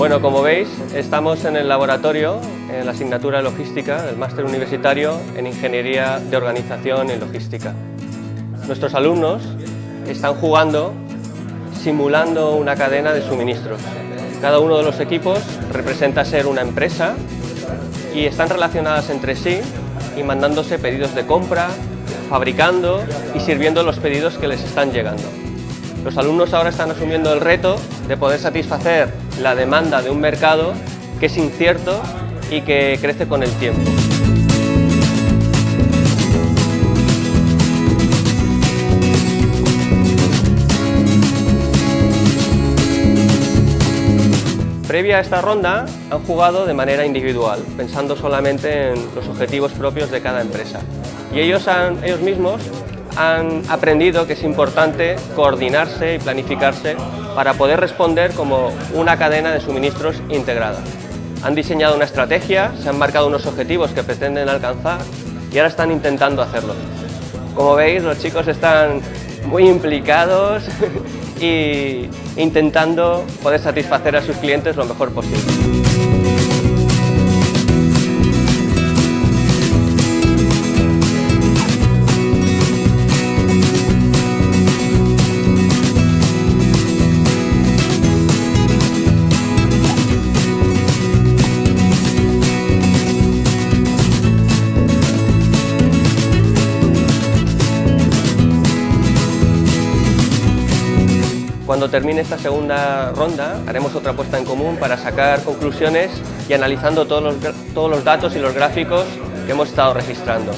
Bueno, como veis, estamos en el laboratorio, en la asignatura de logística del máster universitario en Ingeniería de Organización y Logística. Nuestros alumnos están jugando simulando una cadena de suministros. Cada uno de los equipos representa ser una empresa y están relacionadas entre sí y mandándose pedidos de compra, fabricando y sirviendo los pedidos que les están llegando. Los alumnos ahora están asumiendo el reto de poder satisfacer la demanda de un mercado que es incierto y que crece con el tiempo. Previa a esta ronda han jugado de manera individual, pensando solamente en los objetivos propios de cada empresa. Y ellos, han, ellos mismos han aprendido que es importante coordinarse y planificarse para poder responder como una cadena de suministros integrada. Han diseñado una estrategia, se han marcado unos objetivos que pretenden alcanzar y ahora están intentando hacerlo. Como veis, los chicos están muy implicados y intentando poder satisfacer a sus clientes lo mejor posible. Cuando termine esta segunda ronda haremos otra puesta en común para sacar conclusiones y analizando todos los, todos los datos y los gráficos que hemos estado registrando.